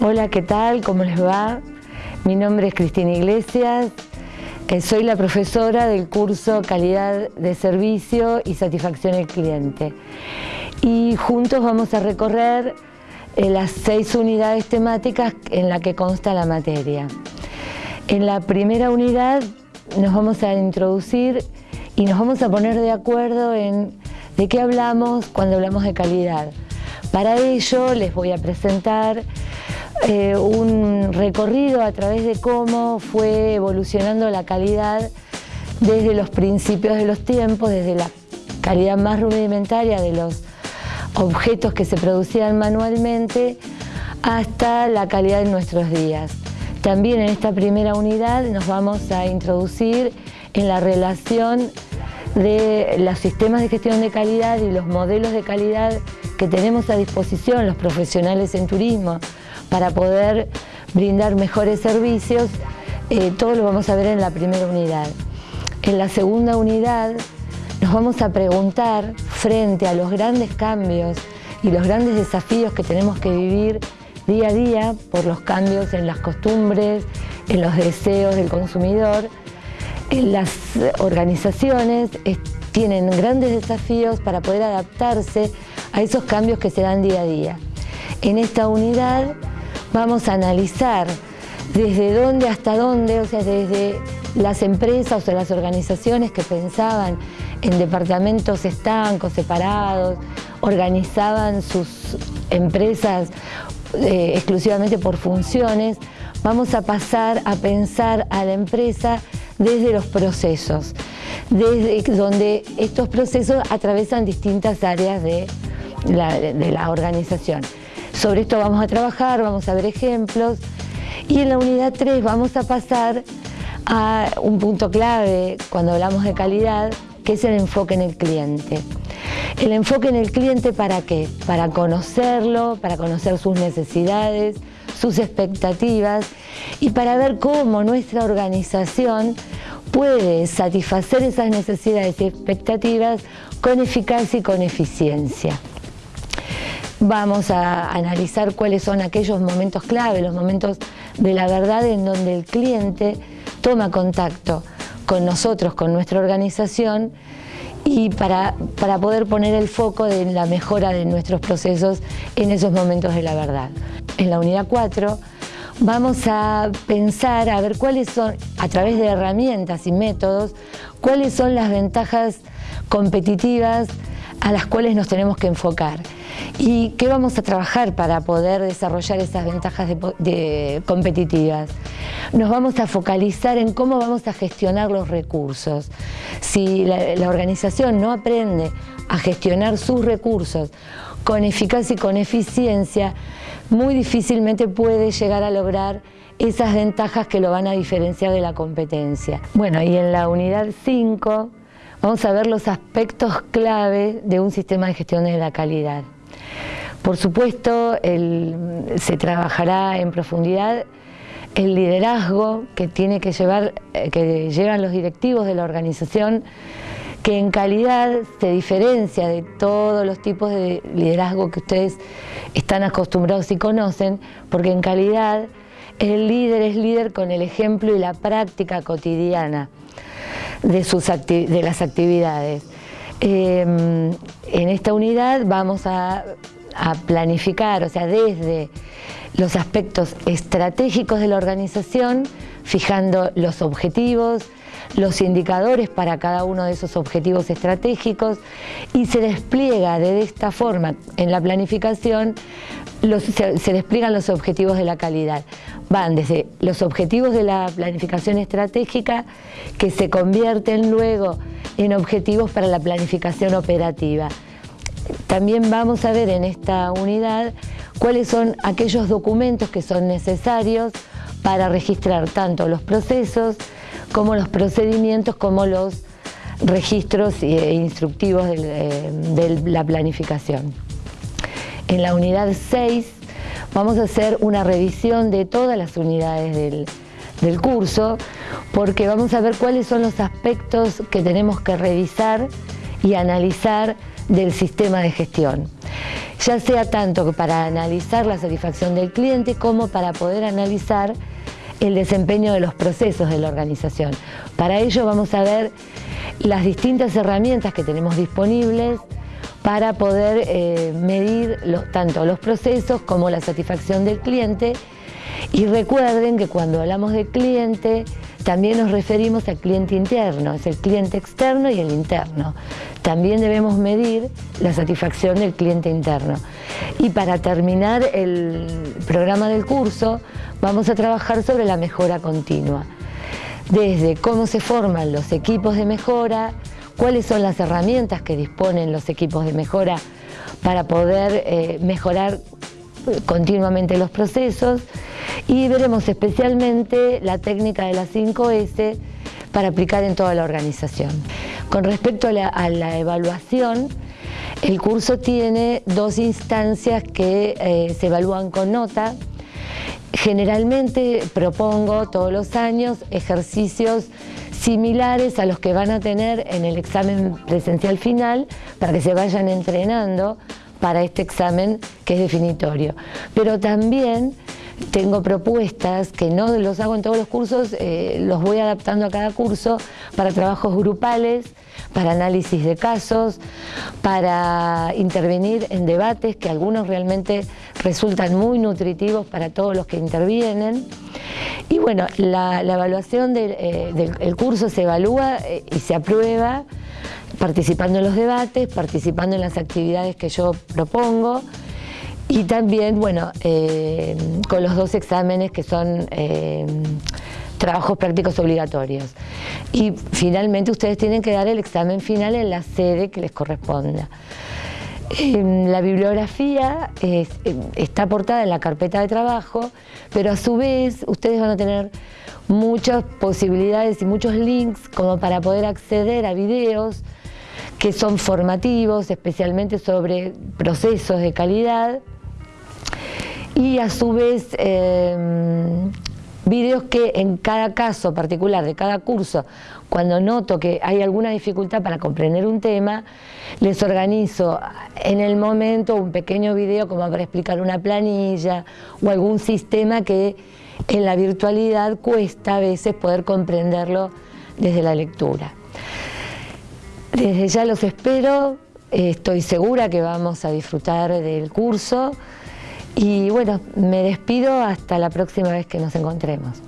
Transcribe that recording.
Hola, ¿qué tal? ¿Cómo les va? Mi nombre es Cristina Iglesias, soy la profesora del curso Calidad de Servicio y Satisfacción del Cliente. Y juntos vamos a recorrer eh, las seis unidades temáticas en las que consta la materia. En la primera unidad nos vamos a introducir y nos vamos a poner de acuerdo en de qué hablamos cuando hablamos de calidad. Para ello les voy a presentar eh, un recorrido a través de cómo fue evolucionando la calidad desde los principios de los tiempos, desde la calidad más rudimentaria de los objetos que se producían manualmente hasta la calidad de nuestros días. También en esta primera unidad nos vamos a introducir en la relación de los sistemas de gestión de calidad y los modelos de calidad que tenemos a disposición los profesionales en turismo para poder brindar mejores servicios, eh, todo lo vamos a ver en la primera unidad. En la segunda unidad nos vamos a preguntar frente a los grandes cambios y los grandes desafíos que tenemos que vivir día a día por los cambios en las costumbres, en los deseos del consumidor, las organizaciones tienen grandes desafíos para poder adaptarse a esos cambios que se dan día a día. En esta unidad vamos a analizar desde dónde hasta dónde, o sea, desde las empresas o las organizaciones que pensaban en departamentos estancos, separados, organizaban sus empresas eh, exclusivamente por funciones, vamos a pasar a pensar a la empresa desde los procesos, desde donde estos procesos atravesan distintas áreas de la organización. Sobre esto vamos a trabajar, vamos a ver ejemplos y en la unidad 3 vamos a pasar a un punto clave cuando hablamos de calidad, que es el enfoque en el cliente. El enfoque en el cliente ¿para qué? Para conocerlo, para conocer sus necesidades, sus expectativas y para ver cómo nuestra organización puede satisfacer esas necesidades y expectativas con eficacia y con eficiencia. Vamos a analizar cuáles son aquellos momentos clave, los momentos de la verdad en donde el cliente toma contacto con nosotros, con nuestra organización y para, para poder poner el foco en la mejora de nuestros procesos en esos momentos de la verdad. En la unidad 4 vamos a pensar a ver cuáles son, a través de herramientas y métodos, cuáles son las ventajas competitivas a las cuales nos tenemos que enfocar. ¿Y qué vamos a trabajar para poder desarrollar esas ventajas competitivas? Nos vamos a focalizar en cómo vamos a gestionar los recursos. Si la, organización no aprende a gestionar sus recursos con eficacia y con eficiencia, muy difícilmente puede llegar a lograr esas ventajas que lo van a diferenciar de la competencia. Bueno, y en la unidad 5 vamos a ver los aspectos clave de un sistema de gestión de la calidad. Por supuesto, se trabajará en profundidad el liderazgo que tiene que llevar, eh, que llevan los directivos de la organización, que en calidad se diferencia de todos los tipos de liderazgo que ustedes están acostumbrados y conocen, porque en calidad el líder es líder con el ejemplo y la práctica cotidiana de, sus de las actividades. Em, en esta unidad vamos a, planificar, o sea, desde los aspectos estratégicos de la organización, fijando los objetivos, los indicadores para cada uno de esos objetivos estratégicos y se despliega de esta forma en la planificación, se, despliegan los objetivos de la calidad. Van desde los objetivos de la planificación estratégica que se convierten luego en objetivos para la planificación operativa. También vamos a ver en esta unidad cuáles son aquellos documentos que son necesarios para registrar tanto los procesos como los procedimientos como los registros e instructivos de la planificación. En la unidad 6 vamos a hacer una revisión de todas las unidades del curso porque vamos a ver cuáles son los aspectos que tenemos que revisar y analizar del sistema de gestión. Ya sea tanto para analizar la satisfacción del cliente como para poder analizar el desempeño de los procesos de la organización. Para ello vamos a ver las distintas herramientas que tenemos disponibles para poder eh, medir tanto los procesos como la satisfacción del cliente y recuerden que cuando hablamos de cliente también nos referimos al cliente interno, es el cliente externo y el interno. También debemos medir la satisfacción del cliente interno. Y para terminar el programa del curso vamos a trabajar sobre la mejora continua. Desde cómo se forman los equipos de mejora, cuáles son las herramientas que disponen los equipos de mejora para poder eh, mejorar continuamente los procesos y veremos especialmente la técnica de las 5S para aplicar en toda la organización. Con respecto a la, evaluación, el curso tiene dos instancias que eh, se evalúan con nota. Generalmente propongo todos los años ejercicios similares a los que van a tener en el examen presencial final para que se vayan entrenando para este examen que es definitorio. Pero también tengo propuestas que no los hago en todos los cursos, eh, los voy adaptando a cada curso para trabajos grupales, para análisis de casos, para intervenir en debates que algunos realmente resultan muy nutritivos para todos los que intervienen. Y bueno, la, evaluación eh, del, curso se evalúa eh, y se aprueba participando en los debates, participando en las actividades que yo propongo, y también, bueno, eh, con los dos exámenes que son eh, trabajos prácticos obligatorios. Y finalmente ustedes tienen que dar el examen final en la sede que les corresponda. la bibliografía está aportada en la carpeta de trabajo, pero a su vez ustedes van a tener muchas posibilidades y muchos links como para poder acceder a videos que son formativos, especialmente sobre procesos de calidad, y a su vez em, vídeos que en cada caso particular de cada curso, cuando noto que hay alguna dificultad para comprender un tema, les organizo en el momento un pequeño video como para explicar una planilla o algún sistema que en la virtualidad cuesta a veces poder comprenderlo desde la lectura. Desde ya los espero, estoy segura que vamos a disfrutar del curso. Y bueno, me despido hasta la próxima vez que nos encontremos.